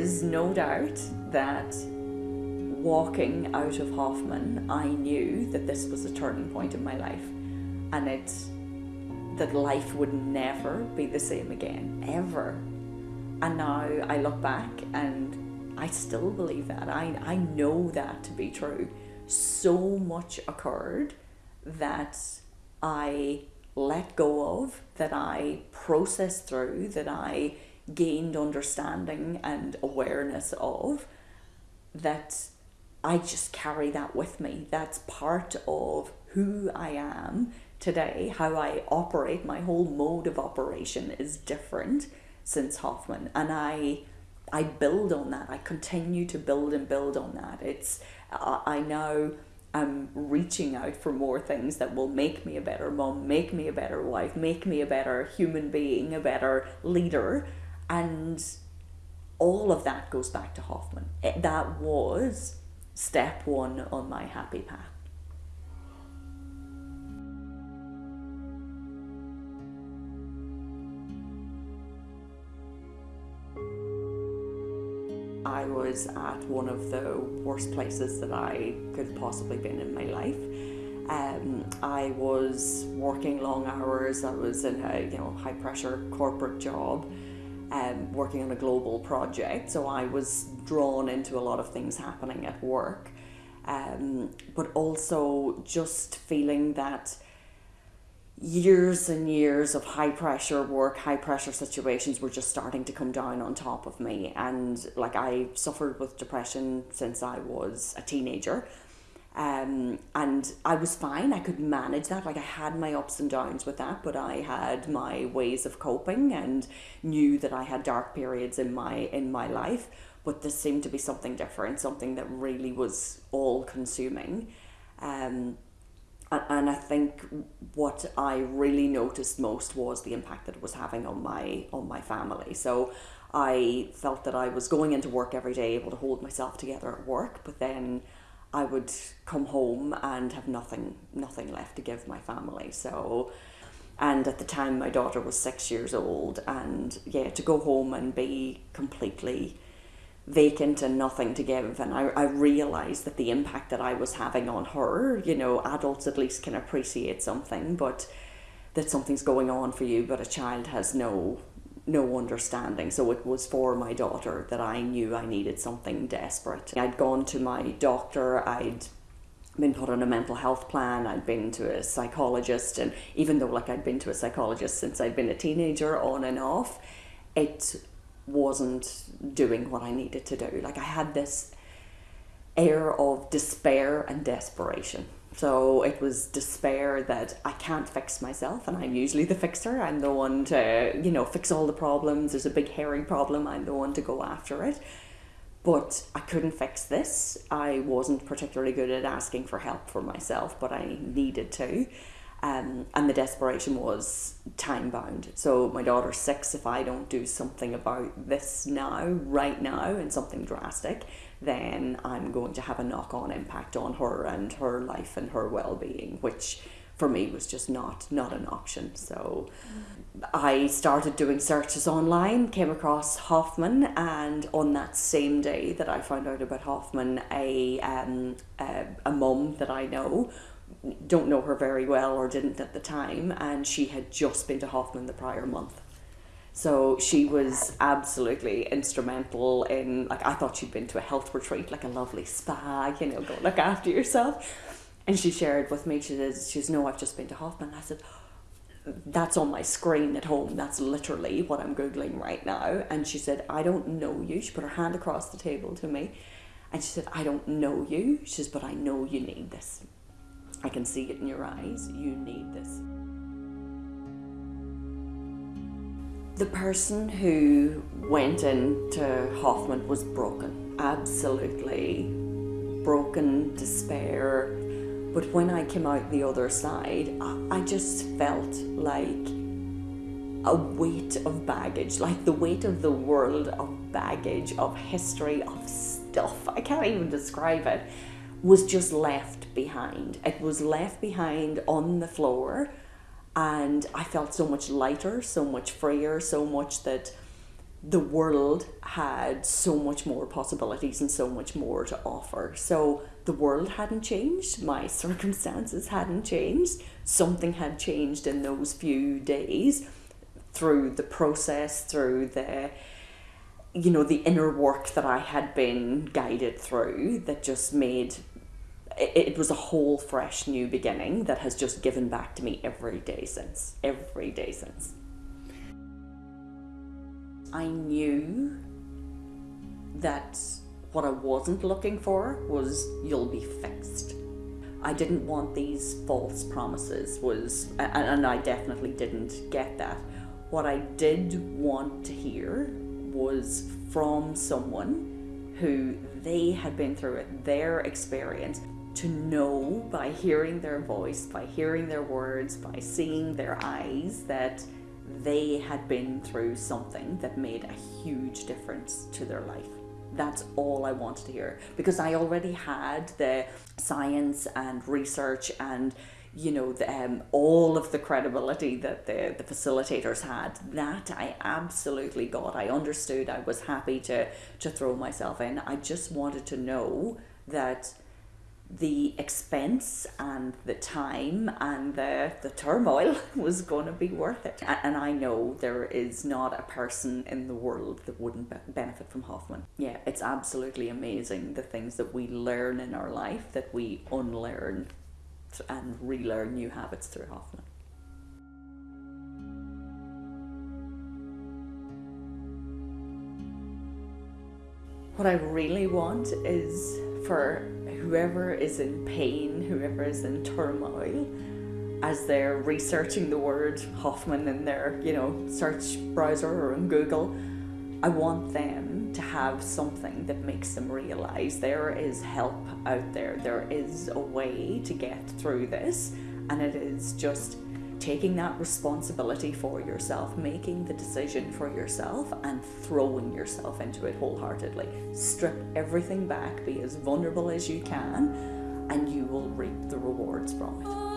is no doubt that walking out of Hoffman, I knew that this was a turning point in my life and it that life would never be the same again, ever. And now I look back and I still believe that. I, I know that to be true. So much occurred that I let go of, that I processed through, that I gained understanding and awareness of, that I just carry that with me. That's part of who I am today. How I operate, my whole mode of operation is different since Hoffman. And I I build on that. I continue to build and build on that. It's I now am reaching out for more things that will make me a better mom, make me a better wife, make me a better human being, a better leader. And all of that goes back to Hoffman. It, that was step one on my happy path. I was at one of the worst places that I could have possibly been in my life. Um, I was working long hours. I was in a you know high pressure corporate job, um, working on a global project. So I was drawn into a lot of things happening at work, um, but also just feeling that years and years of high pressure work, high pressure situations were just starting to come down on top of me. And like I suffered with depression since I was a teenager. Um, and I was fine. I could manage that. Like I had my ups and downs with that, but I had my ways of coping and knew that I had dark periods in my in my life. But this seemed to be something different, something that really was all consuming. Um, and I think what I really noticed most was the impact that it was having on my on my family. So I felt that I was going into work every day able to hold myself together at work, but then I would come home and have nothing nothing left to give my family. So and at the time my daughter was 6 years old and yeah to go home and be completely vacant and nothing to give and I, I realized that the impact that I was having on her you know adults at least can appreciate something but that something's going on for you but a child has no no understanding so it was for my daughter that I knew I needed something desperate I'd gone to my doctor I'd been put on a mental health plan I'd been to a psychologist and even though like I'd been to a psychologist since I'd been a teenager on and off it wasn't doing what I needed to do. Like I had this air of despair and desperation. So it was despair that I can't fix myself, and I'm usually the fixer. I'm the one to, you know, fix all the problems. There's a big herring problem, I'm the one to go after it. But I couldn't fix this. I wasn't particularly good at asking for help for myself, but I needed to. Um, and the desperation was time bound. So my daughter's six. If I don't do something about this now, right now, and something drastic, then I'm going to have a knock on impact on her and her life and her well being, which for me was just not not an option. So I started doing searches online, came across Hoffman, and on that same day that I found out about Hoffman, a um, a, a mum that I know don't know her very well or didn't at the time, and she had just been to Hoffman the prior month. So she was absolutely instrumental in like I thought she'd been to a health retreat, like a lovely spa, you know, go look after yourself. And she shared with me, she says, she says, No, I've just been to Hoffman. I said, That's on my screen at home. That's literally what I'm Googling right now. And she said, I don't know you. She put her hand across the table to me and she said, I don't know you. She says, but I know you need this. I can see it in your eyes. You need this. The person who went into Hoffman was broken, absolutely broken, despair. But when I came out the other side, I just felt like a weight of baggage, like the weight of the world of baggage, of history, of stuff. I can't even describe it was just behind. It was left behind on the floor, and I felt so much lighter, so much freer, so much that the world had so much more possibilities and so much more to offer. So the world hadn't changed, my circumstances hadn't changed, something had changed in those few days through the process, through the you know the inner work that I had been guided through that just made it, it was a whole fresh new beginning that has just given back to me every day since every day since I knew that what I wasn't looking for was you'll be fixed. I didn't want these false promises was and I definitely didn't get that. What I did want to hear was from someone who they had been through it, their experience, to know by hearing their voice, by hearing their words, by seeing their eyes that they had been through something that made a huge difference to their life. That's all I wanted to hear because I already had the science and research and you know the, um, all of the credibility that the, the facilitators had. That i absolutely got. I understood. I was happy to to throw myself in. I just wanted to know that the expense and the time and the, the turmoil was going to be worth it. And I know there is not a person in the world that wouldn't benefit from Hoffman. Yeah, it's absolutely amazing the things that we learn in our life that we unlearn and relearn new habits through Hoffman. What I really want is for whoever is in pain, whoever is in turmoil, as they're researching the word Hoffman in their, you know, search browser or in Google, I want them to have something that makes them realize there is help out there. There is a way to get through this, and it is just taking that responsibility for yourself, making the decision for yourself, and throwing yourself into it wholeheartedly. Strip everything back, be as vulnerable as you can, and you will reap the rewards from it.